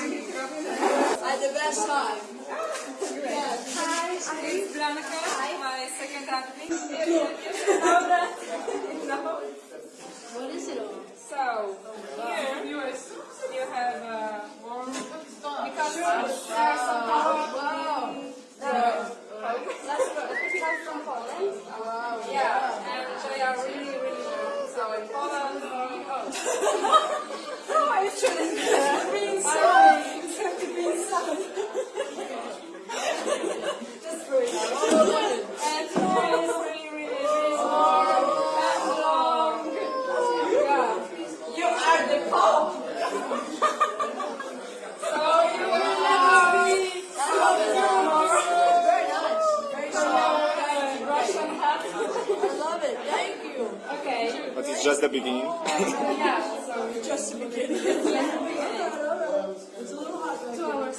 Had the best time. Hi, I'm it's Blanca, my second rugby. Know that? No? What is it on? So, here you you have uh, warm because there are some Wow. uh, that's from Poland. Wow. Yeah, and they are really, really warm. So in Poland, oh, no, it shouldn't be inside. It has to be inside. Just for it. And here is really, really, really warm and long. Yeah. You are the Pope. So you will never be Very nice. Very strong. uh, Russian hat. I love it. Thank you. Okay. But it's just the beginning. Yeah, so Just the beginning. it's a little two hours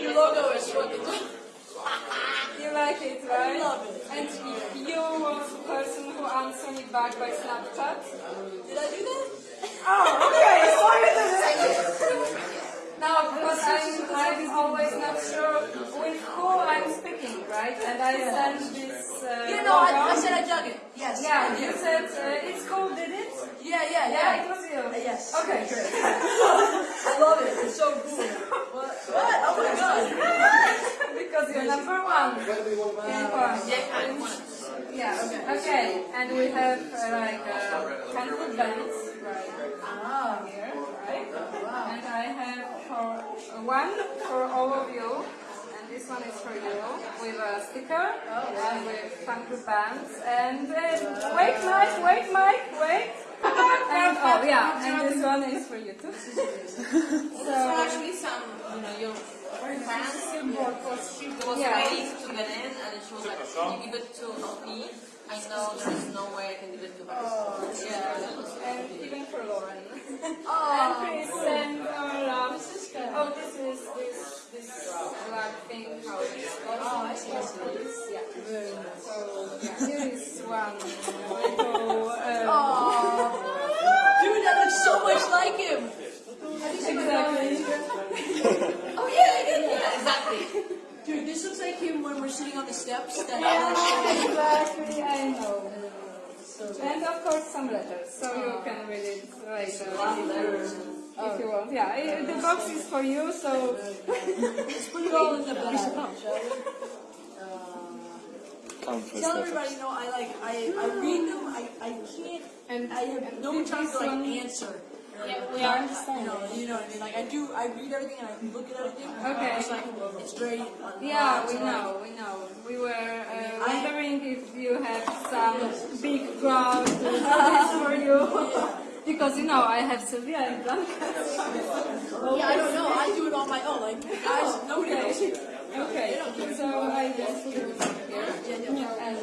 Your logo is fucking. you like it, right? I love it. And you were the person who answered me back by Snapchat. Did I do that? Oh, okay. So you did it. No, because I'm, I'm always not sure with who I'm speaking, right? And I sent this. Uh, You know, I, I said I dug it. Yes. Yeah, you said uh, it's cool, did it? Yeah, yeah, Yeah, yeah. it was you. Uh, yes. Okay, great. I love it. It's so cool. What? What? Oh my god. because you're number one. Wow. Yeah. Okay. Okay. And we have uh, like uh, hundred bands right Ah. here, right? And I have for uh, one for all of you, and this one is for you with a sticker and with hundred bands. And uh, wait, Mike, wait, Mike, wait. And oh yeah, and this one is for you too. So actually some, you know, your fans was she was Yeah. waiting to get in and she was like, can you give it to me? I know there is no way I can give it to her. Oh, yeah, that And even for Lauren. Oh. And please send our love. Oh, this is this this black thing. How it is called? Oh, I see, I see. This, Yeah. So yeah, here is one on the steps. That exactly. I know. And of course some letters, so you ah. can read it later. If you want, yeah. The box is for you, so Let's put it all in the bag, shall we? Tell everybody, you know, I like, I, I read them, I, I can't, and I have no time to like answer. Yeah, we You understand. know, you know what I mean? Like I do, I read everything and I look at everything. Okay. It's like, it's very. uh, Yeah, we know, we know. We were uh, wondering if you have some big crowd to do this for you. because, you know, I have Sylvia and Blanca. Yeah, I don't know. I do it on my own. Like, guys, nobody knows. Okay, so I just put it here. Yeah, And,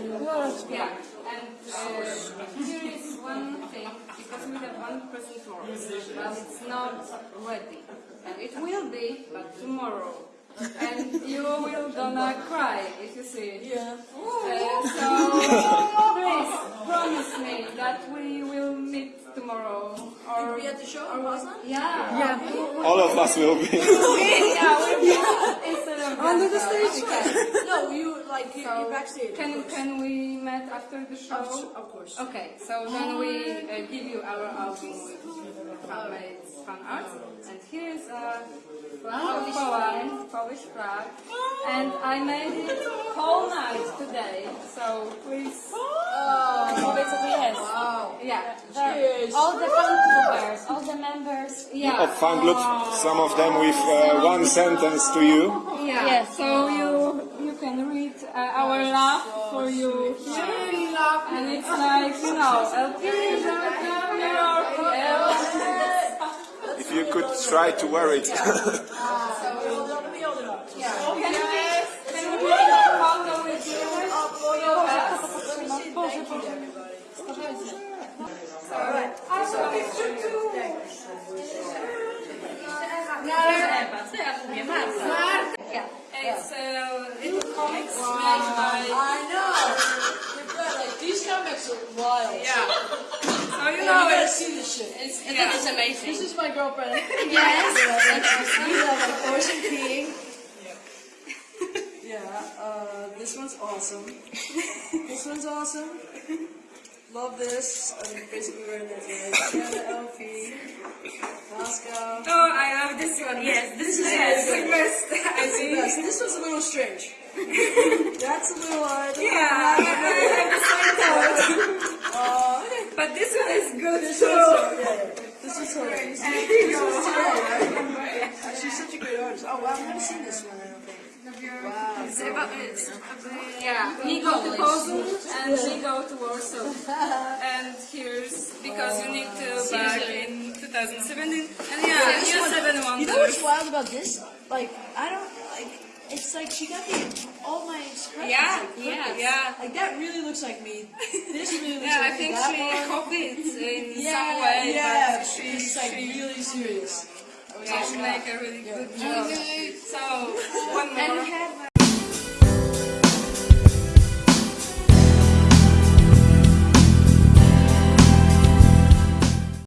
yeah, and uh, here is one thing, because we have one present more, but it's not ready. And it will be, but tomorrow. And you will gonna cry if you see it. Yeah. Uh, so please promise me that we will meet tomorrow. Or We at the show in Poznan? yeah, yeah, All of us will be. yeah. We'll instead of under the stage. No, you like you So you're backstage. can of can we meet after the show? Of, of course. Okay, so then we uh, give you our album with handmade fan art, and here is a flag of Poland, Polish flag, and I made it whole night today. So please, Powiedz co to jest. Wow. yeah, Cheers. All the fan members, all the members. yeah, Of fan group, some of them with uh, one sentence to you. yeah. Yes. So you you can read uh, our love for you here, and it's like you know, El Pirata, Mirror, could try to wear it. Hold it up, let me hold it up. Yeah. Can we, can we a photo with you? Let me see, thank you, everybody. Alright. I will picture too. It's uh, little comics made by. I know. You're like, these comics are wild. Yeah. So you You know gotta it's. see this shit. It's, I Yeah. think it's amazing. This is my girlfriend. Yes. We love like Ocean King. Yeah, uh, this one's awesome. this one's awesome. Love this. I'm basically wearing that. Sienna LP. Moscow. Oh, I love this one. Yes, this is Yes. the best. I think. this was a little strange. That's a little hard. Yeah, I have the same thought. Uh, But this one is good this too. one's, yeah. This is hilarious. And here you go. She's such a great artist. Oh, wow, I've never seen this one, yeah, he go to Poznań and she go to Warsaw. And here's because you need to back in 2017. And yeah, you seven You know what's wild about this? Like, I don't, like, it's like she got the, all my expressions. Yeah, like, yeah, yeah. Like, that really looks like me. This really looks Yeah, I like think me. That she one- copied in yeah, some way, yeah, but she, she's like she, really serious. yeah, she make a really good job. So, one And we more. have